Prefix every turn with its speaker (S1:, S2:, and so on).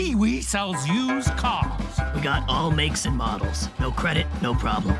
S1: Kiwi sells used cars.
S2: We got all makes and models. No credit, no problem.